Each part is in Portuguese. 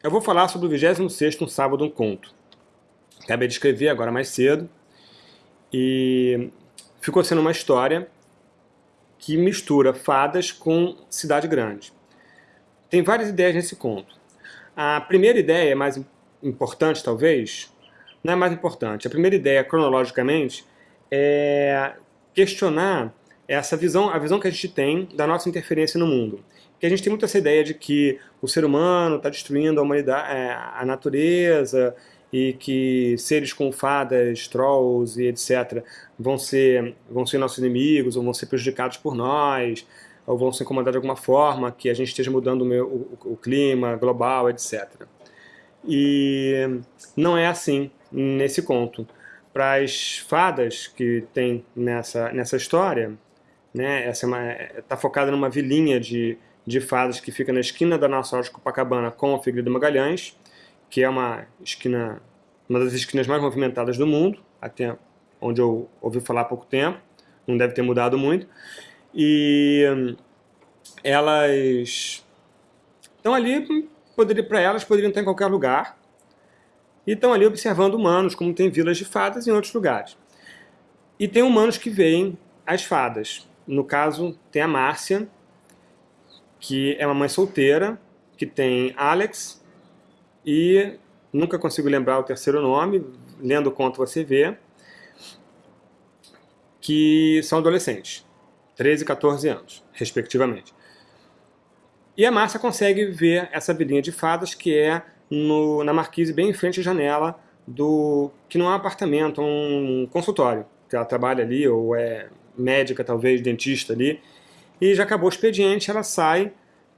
Eu vou falar sobre o 26º Um Sábado Um Conto. Acabei de escrever agora mais cedo e ficou sendo uma história que mistura fadas com cidade grande. Tem várias ideias nesse conto. A primeira ideia, mais importante talvez, não é mais importante. A primeira ideia, cronologicamente, é questionar essa visão, a visão que a gente tem da nossa interferência no mundo. Que a gente tem muito essa ideia de que o ser humano está destruindo a humanidade, é, a natureza, e que seres com fadas, trolls e etc. vão ser, vão ser nossos inimigos, ou vão ser prejudicados por nós, ou vão ser incomodados de alguma forma, que a gente esteja mudando o, meu, o, o clima global, etc. E não é assim nesse conto. Para as fadas que tem nessa, nessa história, né, essa está é tá focada numa vilinha de, de fadas que fica na esquina da loja de Copacabana com a Figueiredo Magalhães, que é uma esquina, uma das esquinas mais movimentadas do mundo, até onde eu ouvi falar há pouco tempo, não deve ter mudado muito. E hum, elas estão ali, para elas poderiam estar em qualquer lugar, e estão ali observando humanos, como tem vilas de fadas em outros lugares. E tem humanos que veem as fadas. No caso, tem a Márcia, que é uma mãe solteira, que tem Alex e nunca consigo lembrar o terceiro nome, lendo o conto você vê, que são adolescentes, 13 e 14 anos, respectivamente. E a Márcia consegue ver essa vilinha de fadas que é no, na marquise bem em frente à janela do que não é um apartamento, é um consultório, que ela trabalha ali, ou é médica talvez, dentista ali, e já acabou o expediente, ela sai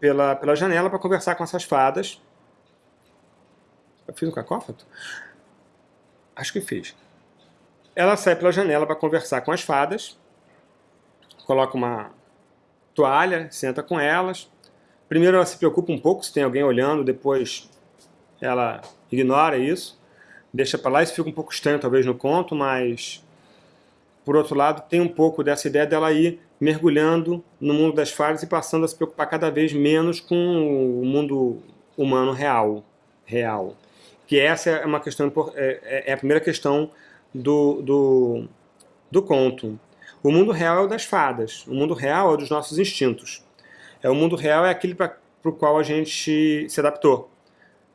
pela, pela janela para conversar com essas fadas. Eu fiz um cacófato? Acho que fiz. Ela sai pela janela para conversar com as fadas, coloca uma toalha, senta com elas. Primeiro ela se preocupa um pouco se tem alguém olhando, depois ela ignora isso, deixa para lá. Isso fica um pouco estranho talvez no conto, mas por outro lado tem um pouco dessa ideia dela ir mergulhando no mundo das fadas e passando a se preocupar cada vez menos com o mundo humano real. real. Que essa é uma questão é, é, é a primeira questão do, do, do conto. O mundo real é o das fadas, o mundo real é o dos nossos instintos. É, o mundo real é aquele para o qual a gente se adaptou.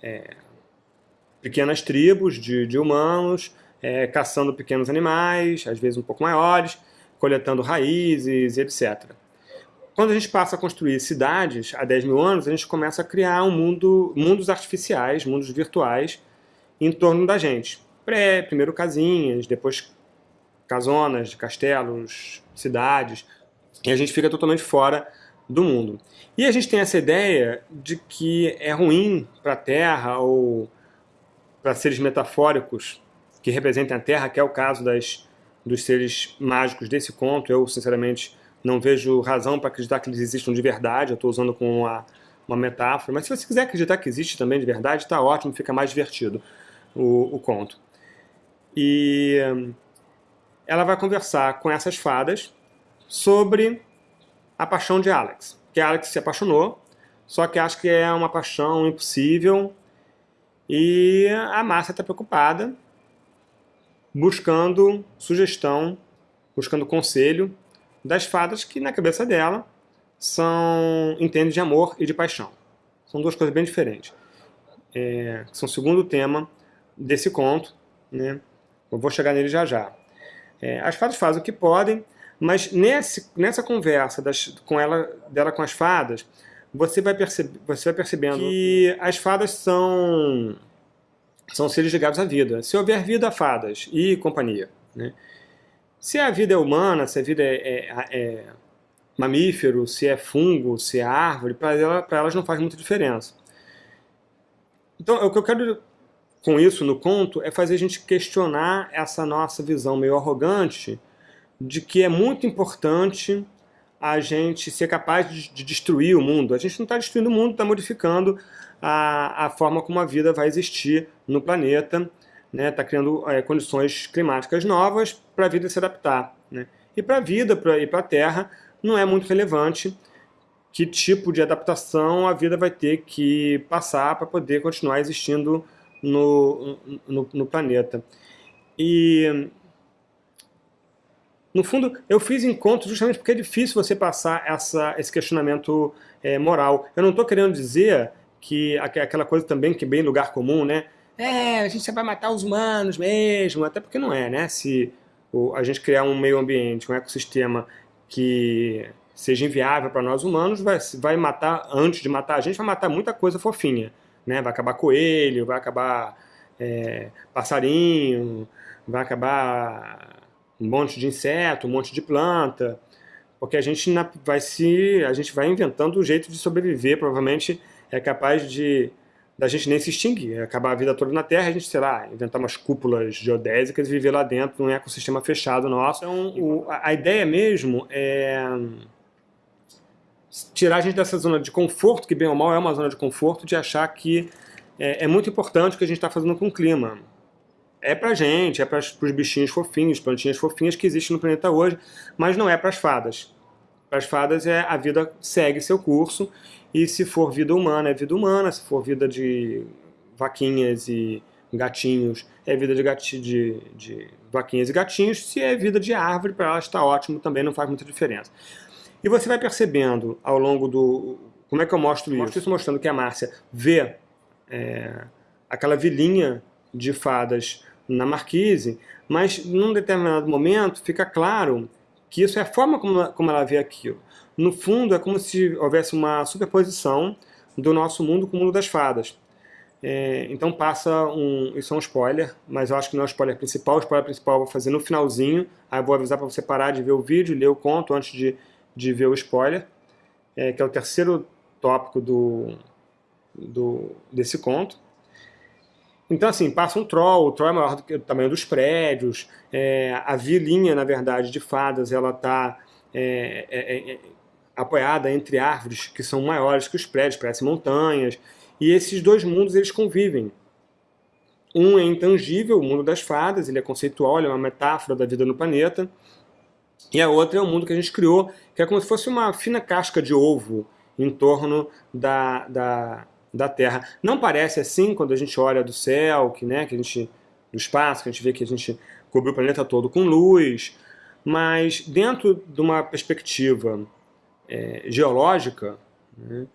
É, pequenas tribos de, de humanos é, caçando pequenos animais, às vezes um pouco maiores, coletando raízes, etc. Quando a gente passa a construir cidades há 10 mil anos, a gente começa a criar um mundo, mundos artificiais, mundos virtuais, em torno da gente. Pré, primeiro casinhas, depois casonas, castelos, cidades, e a gente fica totalmente fora do mundo. E a gente tem essa ideia de que é ruim para a Terra ou para seres metafóricos que representem a Terra, que é o caso das dos seres mágicos desse conto. Eu, sinceramente, não vejo razão para acreditar que eles existam de verdade. Eu estou usando como uma, uma metáfora. Mas se você quiser acreditar que existe também de verdade, está ótimo, fica mais divertido o, o conto. E ela vai conversar com essas fadas sobre a paixão de Alex. Que Alex se apaixonou, só que acha que é uma paixão impossível. E a Márcia está preocupada buscando sugestão, buscando conselho das fadas que na cabeça dela são entendem de amor e de paixão. São duas coisas bem diferentes. É, são o segundo tema desse conto, né? Eu vou chegar nele já já. É, as fadas fazem o que podem, mas nesse, nessa conversa das, com ela, dela com as fadas, você vai, percebe, você vai percebendo que as fadas são são seres ligados à vida. Se houver vida, fadas e companhia. Né? Se a vida é humana, se a vida é, é, é mamífero, se é fungo, se é árvore, para ela, elas não faz muita diferença. Então, o que eu quero com isso no conto é fazer a gente questionar essa nossa visão meio arrogante de que é muito importante a gente ser capaz de, de destruir o mundo. A gente não está destruindo o mundo, está modificando a, a forma como a vida vai existir no planeta, está né? Tá criando é, condições climáticas novas para a vida se adaptar. Né? E para a vida pra, e para a Terra não é muito relevante que tipo de adaptação a vida vai ter que passar para poder continuar existindo no, no, no, planeta. E, no fundo, eu fiz encontros justamente porque é difícil você passar essa, esse questionamento é, moral. Eu não estou querendo dizer que aquela coisa também que é bem lugar comum, né? É, a gente vai matar os humanos mesmo, até porque não é, né? Se a gente criar um meio ambiente, um ecossistema que seja inviável para nós humanos, vai, vai matar, antes de matar a gente, vai matar muita coisa fofinha. Né? Vai acabar coelho, vai acabar é, passarinho, vai acabar um monte de inseto, um monte de planta, porque a gente vai se, a gente vai inventando um jeito de sobreviver, provavelmente é capaz de da gente nem se extinguir, acabar a vida toda na Terra, a gente, sei lá, inventar umas cúpulas geodésicas e viver lá dentro num ecossistema fechado nosso. Então, o, a ideia mesmo é tirar a gente dessa zona de conforto, que bem ou mal é uma zona de conforto, de achar que é, é muito importante o que a gente está fazendo com o clima. É pra gente, é para os bichinhos fofinhos, plantinhas fofinhas que existem no planeta hoje, mas não é para as fadas. Para as fadas é a vida segue seu curso e se for vida humana é vida humana, se for vida de vaquinhas e gatinhos é vida de, gati, de, de vaquinhas e gatinhos, se é vida de árvore para elas está ótimo também, não faz muita diferença. E você vai percebendo ao longo do... Como é que eu mostro isso? Mostro isso mostrando que a Márcia vê é, aquela vilinha de fadas na marquise, mas num determinado momento fica claro que isso é a forma como, como ela vê aquilo. No fundo, é como se houvesse uma superposição do nosso mundo com o mundo das fadas. É, então passa um... Isso é um spoiler, mas eu acho que não é o spoiler principal. O spoiler principal eu vou fazer no finalzinho. Aí eu vou avisar para você parar de ver o vídeo, ler o conto antes de de ver o spoiler, é, que é o terceiro tópico do, do, desse conto. Então, assim, passa um troll, o troll é maior do que o tamanho dos prédios, é, a vilinha, na verdade, de fadas, ela está é, é, é, apoiada entre árvores que são maiores que os prédios, parecem montanhas, e esses dois mundos, eles convivem. Um é intangível, o mundo das fadas, ele é conceitual, ele é uma metáfora da vida no planeta, e a outra é o mundo que a gente criou, que é como se fosse uma fina casca de ovo em torno da, da, da Terra. Não parece assim quando a gente olha do céu, que, né, que a gente, do espaço, que a gente vê que a gente cobriu o planeta todo com luz, mas dentro de uma perspectiva é, geológica, né,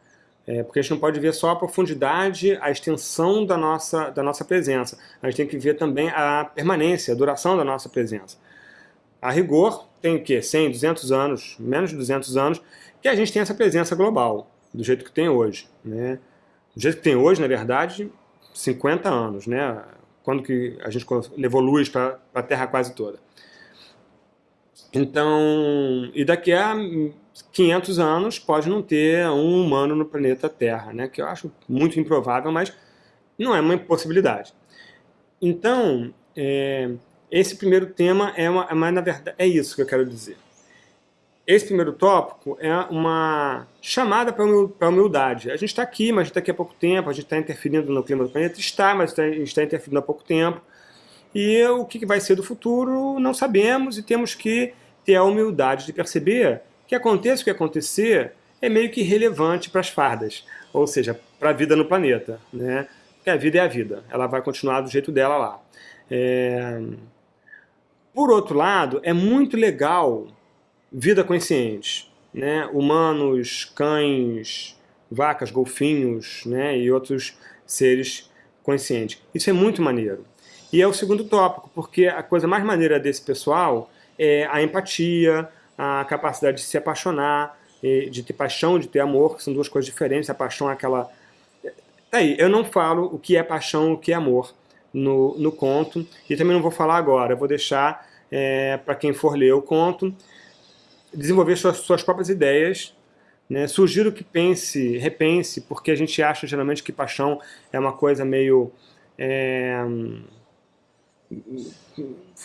é, porque a gente não pode ver só a profundidade, a extensão da nossa, da nossa presença. A gente tem que ver também a permanência, a duração da nossa presença. A rigor, tem o quê? 100, 200 anos, menos de 200 anos, que a gente tem essa presença global, do jeito que tem hoje. Né? Do jeito que tem hoje, na verdade, 50 anos, né? quando que a gente levou luz para a Terra quase toda. Então, e daqui a 500 anos pode não ter um humano no planeta Terra, né? que eu acho muito improvável, mas não é uma impossibilidade. Então, é, esse primeiro tema é uma, mas na verdade é isso que eu quero dizer. Esse primeiro tópico é uma chamada para a humildade. A gente está aqui, mas a pouco tempo, a gente está interferindo no clima do planeta, está, mas a gente está interferindo há pouco tempo. E o que vai ser do futuro não sabemos e temos que ter a humildade de perceber que aconteça o que acontecer é meio que relevante para as fardas, ou seja, para a vida no planeta. Né? Porque a vida é a vida, ela vai continuar do jeito dela lá. É... Por outro lado, é muito legal vida consciente, né? humanos, cães, vacas, golfinhos né? e outros seres conscientes. Isso é muito maneiro. E é o segundo tópico, porque a coisa mais maneira desse pessoal é a empatia, a capacidade de se apaixonar, de ter paixão, de ter amor, que são duas coisas diferentes. A paixão é aquela... Tá aí, eu não falo o que é paixão, o que é amor no, no conto, e também não vou falar agora, eu vou deixar é, para quem for ler o conto, desenvolver suas, suas próprias ideias, né? sugiro que pense, repense, porque a gente acha geralmente que paixão é uma coisa meio... É,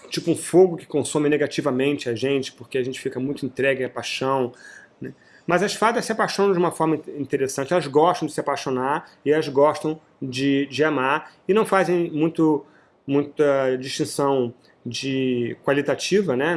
tipo um fogo que consome negativamente a gente, porque a gente fica muito entregue à paixão, né? Mas as fadas se apaixonam de uma forma interessante, elas gostam de se apaixonar e elas gostam de, de amar e não fazem muito, muita distinção de qualitativa, né?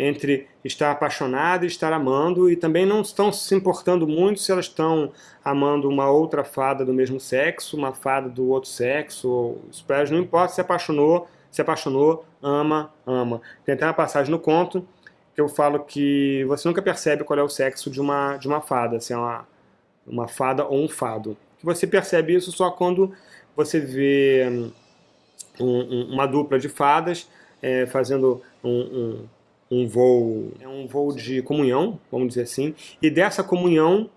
Entre estar apaixonada e estar amando, e também não estão se importando muito se elas estão amando uma outra fada do mesmo sexo, uma fada do outro sexo, ou, não importa se apaixonou, se apaixonou, ama, ama. Tem até uma passagem no conto que eu falo que você nunca percebe qual é o sexo de uma, de uma fada, se é uma, uma fada ou um fado. Você percebe isso só quando você vê hum, um, um, uma dupla de fadas é, fazendo um, um, voo, é um voo de comunhão, vamos dizer assim, e dessa comunhão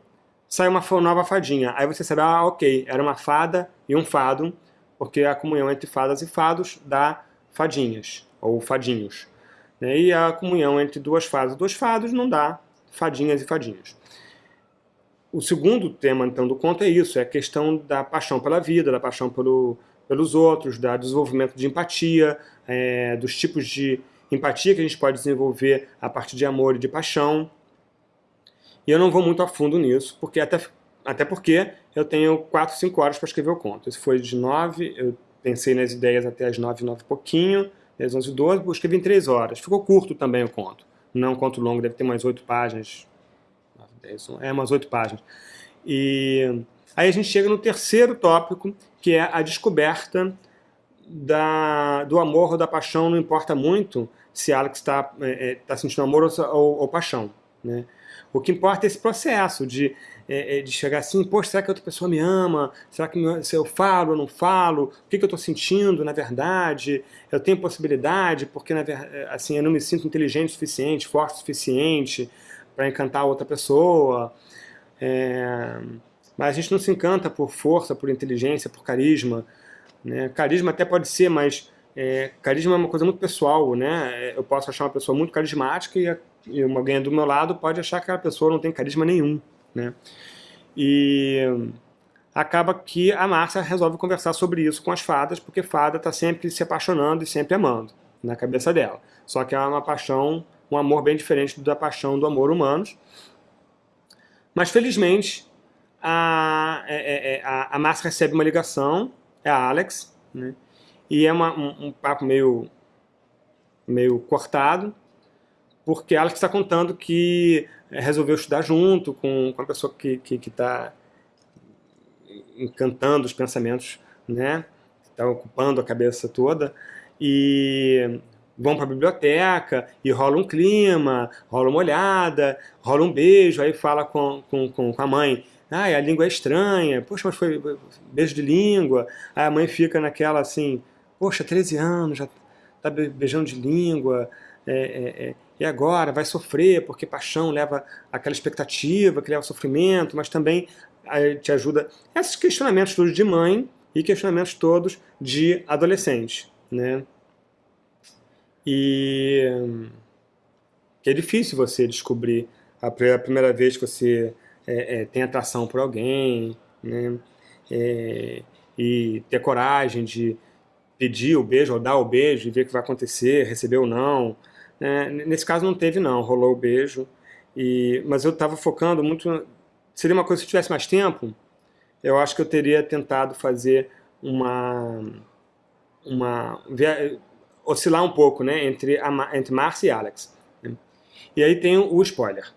sai uma nova fadinha. Aí você sabe, ah, ok, era uma fada e um fado, porque a comunhão entre fadas e fados dá fadinhas, ou fadinhos. Né? E a comunhão entre duas fadas e dois fados não dá fadinhas e fadinhos. O segundo tema, então, do conto é isso, é a questão da paixão pela vida, da paixão pelo, pelos outros, do desenvolvimento de empatia, é, dos tipos de empatia que a gente pode desenvolver a partir de amor e de paixão. E eu não vou muito a fundo nisso, porque até, até porque eu tenho 4, 5 horas para escrever o conto. Esse foi de 9, eu pensei nas ideias até as 9, 9 e pouquinho, às 11 e 12, eu escrevi em 3 horas. Ficou curto também o conto. Não é um conto longo, deve ter mais 8 páginas. É, umas 8 páginas. E aí a gente chega no terceiro tópico, que é a descoberta da, do amor ou da paixão, não importa muito se Alex está é, é, tá sentindo amor ou, ou, ou paixão. Né? O que importa é esse processo de, é, é, de chegar assim, poxa, será que outra pessoa me ama? Será que se eu falo ou não falo? O que, que eu estou sentindo, na verdade? Eu tenho possibilidade, porque na, é, assim, eu não me sinto inteligente o suficiente, forte o suficiente para encantar outra pessoa. É, mas a gente não se encanta por força, por inteligência, por carisma. Né? Carisma até pode ser, mas é, carisma é uma coisa muito pessoal, né? Eu posso achar uma pessoa muito carismática e, e uma ganha do meu lado pode achar que aquela pessoa não tem carisma nenhum, né? E acaba que a Márcia resolve conversar sobre isso com as fadas, porque fada está sempre se apaixonando e sempre amando, na cabeça dela. Só que é uma paixão, um amor bem diferente da paixão do amor humano. Mas felizmente a, é, é, é a, a Márcia recebe uma ligação, é a Alex, né? E é uma, um, um, papo meio, meio cortado, porque ela está contando que resolveu estudar junto com, com a pessoa que está que, que tá encantando os pensamentos, né? Está ocupando a cabeça toda. E vão para a biblioteca e rola um clima, rola uma olhada, rola um beijo, aí fala com, com, com a mãe, ah, a língua é estranha, poxa, mas foi beijo de língua, aí a mãe fica naquela assim, poxa, 13 anos, já está beijando de língua, é, é, é, e agora vai sofrer, porque paixão leva aquela expectativa, que leva sofrimento, mas também te ajuda. Esses questionamentos todos de mãe e questionamentos todos de adolescente. Né? E é difícil você descobrir a primeira vez que você é, é, tem atração por alguém, né? É, e ter coragem de pedir o beijo ou dar o beijo e ver o que vai acontecer, receber ou não. É, nesse caso não teve não, rolou o beijo. E, mas eu estava focando muito... Seria uma coisa, se eu tivesse mais tempo, eu acho que eu teria tentado fazer uma... uma oscilar um pouco né, entre, a, entre Márcia e Alex. Né? E aí tem o spoiler.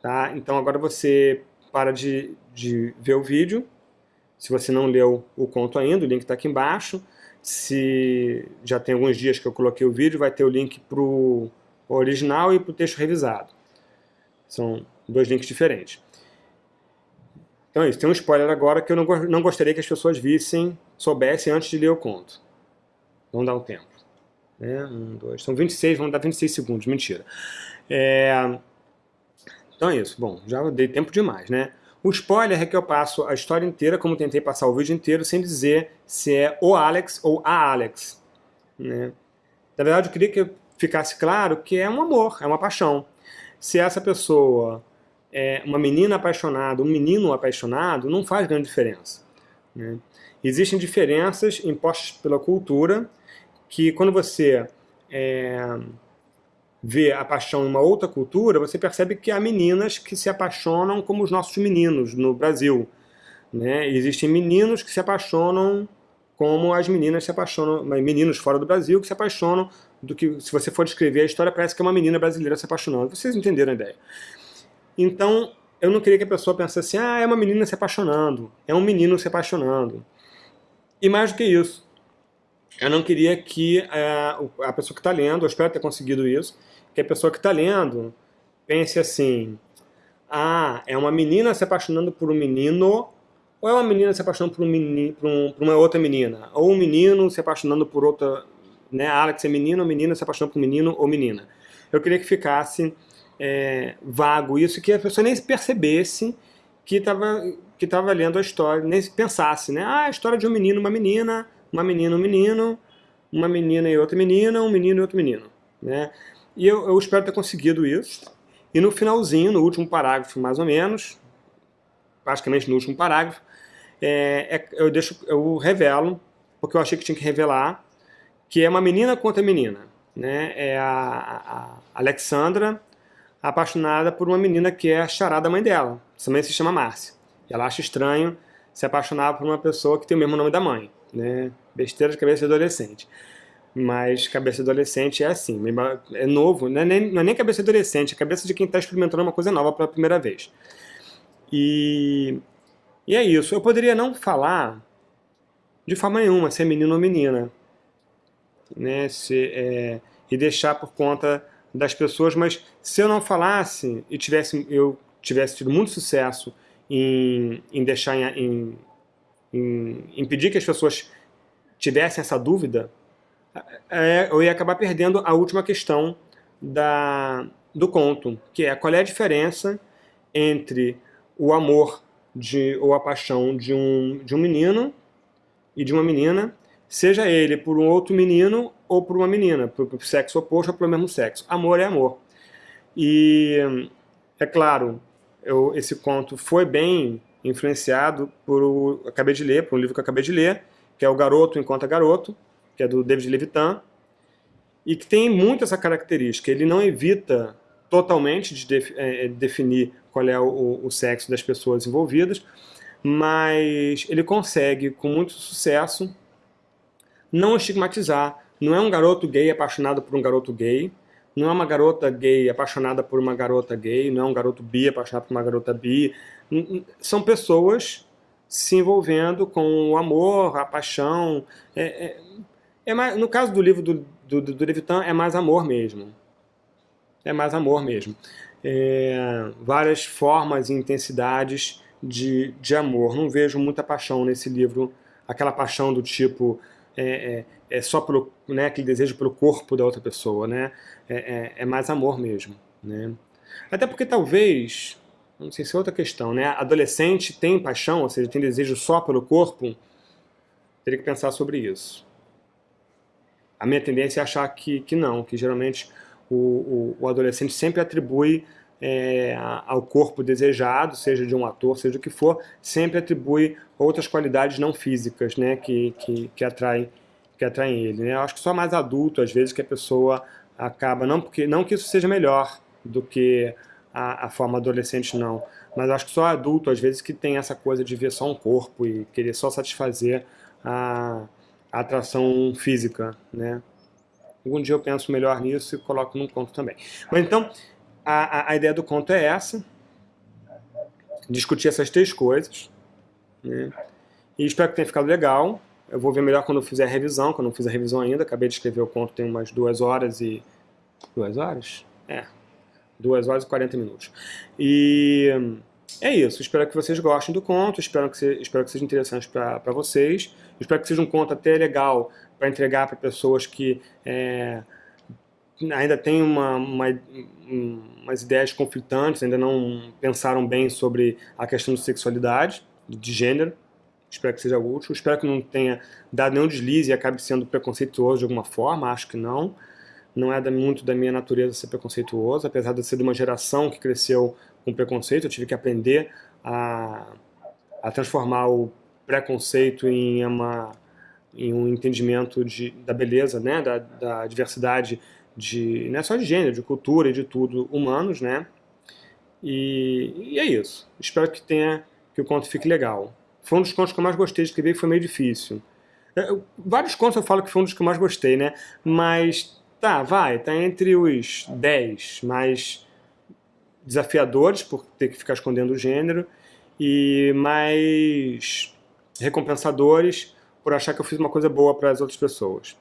Tá? Então agora você para de, de ver o vídeo, se você não leu o conto ainda, o link está aqui embaixo. Se já tem alguns dias que eu coloquei o vídeo, vai ter o link para o original e para o texto revisado. São dois links diferentes. Então é isso, tem um spoiler agora que eu não, gostaria que as pessoas vissem, soubessem antes de ler o conto. Vamos dar um tempo. Né? Um, dois, são 26, vamos dar 26 segundos, mentira. É... Então é isso, bom, já dei tempo demais, né? O spoiler é que eu passo a história inteira, como tentei passar o vídeo inteiro, sem dizer se é o Alex ou a Alex. Né? Na verdade, eu queria que ficasse claro que é um amor, é uma paixão. Se essa pessoa é uma menina apaixonada, um menino apaixonado, não faz grande diferença. Né? Existem diferenças impostas pela cultura que quando você é, vê a paixão em uma outra cultura, você percebe que há meninas que se apaixonam como os nossos meninos no Brasil. Né? Existem meninos que se apaixonam como as meninas se apaixonam, meninos fora do Brasil que se apaixonam do que, se você for descrever a história, parece que é uma menina brasileira se apaixonando. Vocês entenderam a ideia. Então, eu não queria que a pessoa pensasse assim, ah, é uma menina se apaixonando, é um menino se apaixonando. E mais do que isso, eu não queria que é, a pessoa que está lendo, eu espero ter conseguido isso, que a pessoa que está lendo pense assim, ah, é uma menina se apaixonando por um menino, ou é uma menina se apaixonando por, um por, um, por uma outra menina, ou um menino se apaixonando por outra, né, Alex é menino, menina se apaixonando por um menino ou menina. Eu queria que ficasse é, vago isso, que a pessoa nem percebesse que estava que tava lendo a história, nem pensasse, né, ah, a história de um menino uma menina, uma menina e um menino, uma menina e outra menina, um menino e outro menino, né, e eu, eu espero ter conseguido isso, e no finalzinho, no último parágrafo mais ou menos, praticamente no último parágrafo, é, é, eu, deixo, eu revelo, porque eu achei que tinha que revelar, que é uma menina contra menina. Né? É a, a Alexandra apaixonada por uma menina que é a charada da mãe dela, também se chama Márcia. Ela acha estranho se apaixonar por uma pessoa que tem o mesmo nome da mãe. Né? Besteira de cabeça de adolescente mas cabeça adolescente é assim, é novo, não é nem, não é nem cabeça adolescente, é cabeça de quem está experimentando uma coisa nova pela primeira vez. E, e é isso, eu poderia não falar de forma nenhuma se é menino ou menina, né, se, é, e deixar por conta das pessoas, mas se eu não falasse e tivesse, eu tivesse tido muito sucesso em, em deixar, em, em impedir que as pessoas tivessem essa dúvida, é, eu ia acabar perdendo a última questão da, do conto, que é qual é a diferença entre o amor de, ou a paixão de um, de um menino e de uma menina, seja ele por um outro menino ou por uma menina, por, por sexo oposto ou pelo mesmo sexo. Amor é amor. E, é claro, eu, esse conto foi bem influenciado por, acabei de ler, por um livro que eu acabei de ler, que é O Garoto Enquanto é Garoto, que é do David Levitan, e que tem muito essa característica. Ele não evita totalmente de def é, definir qual é o, o, sexo das pessoas envolvidas, mas ele consegue, com muito sucesso, não estigmatizar. Não é um garoto gay apaixonado por um garoto gay, não é uma garota gay apaixonada por uma garota gay, não é um garoto bi apaixonado por uma garota bi. São pessoas se envolvendo com o amor, a paixão. É, é, é mais, no caso do livro do, do, do Levitan, é mais amor mesmo. É mais amor mesmo. É, várias formas e intensidades de, de amor. Não vejo muita paixão nesse livro, aquela paixão do tipo é, é, é só pelo, né, aquele desejo pelo corpo da outra pessoa, né? É, é, é, mais amor mesmo, né? Até porque talvez, não sei se é outra questão, né? Adolescente tem paixão, ou seja, tem desejo só pelo corpo, teria que pensar sobre isso. A minha tendência é achar que, que não, que geralmente o, o, o adolescente sempre atribui é, ao corpo desejado, seja de um ator, seja o que for, sempre atribui outras qualidades não físicas né, que, que, que, atraem, que atraem ele. Né? Eu acho que só mais adulto, às vezes, que a pessoa acaba, não, porque, não que isso seja melhor do que a, a forma adolescente, não, mas acho que só adulto, às vezes, que tem essa coisa de ver só um corpo e querer só satisfazer a a atração física, né? Algum dia eu penso melhor nisso e coloco num conto também. Mas então, a, a, ideia do conto é essa, discutir essas três coisas, né? E espero que tenha ficado legal. Eu vou ver melhor quando eu fizer a revisão, quando eu não fiz a revisão ainda. Acabei de escrever o conto, tem umas duas horas e... Duas horas? É. Duas horas e 40 minutos. E é isso, espero que vocês gostem do conto, espero que, se, espero que seja interessante para vocês, espero que seja um conto até legal para entregar para pessoas que é, ainda têm uma, uma, umas ideias conflitantes, ainda não pensaram bem sobre a questão de sexualidade, de gênero, espero que seja útil, espero que não tenha dado nenhum deslize e acabe sendo preconceituoso de alguma forma, acho que não, não é muito da minha natureza ser preconceituoso, apesar de ser de uma geração que cresceu com preconceito, eu tive que aprender a, a transformar o preconceito em, uma, em um entendimento de, da beleza, né, da, da diversidade, de, não é só de gênero, de cultura e de tudo, humanos, né, e, e é isso. Espero que tenha, que o conto fique legal. Foi um dos contos que eu mais gostei de escrever foi meio difícil. É, vários contos eu falo que foi um dos que eu mais gostei, né? Mas tá, vai, tá entre os 10 mais desafiadores, por ter que ficar escondendo o gênero, e mais recompensadores por achar que eu fiz uma coisa boa para as outras pessoas.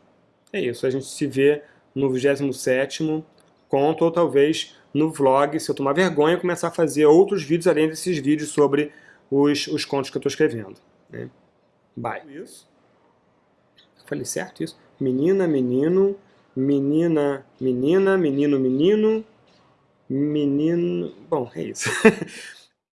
É isso, a gente se vê no 27º conto, ou talvez no vlog, se eu tomar vergonha, começar a fazer outros vídeos além desses vídeos sobre os, os contos que eu estou escrevendo. Né? Bye. Isso. Falei certo isso? Menina, menino, menina, menina, menino, menino, menino... Bom, é isso.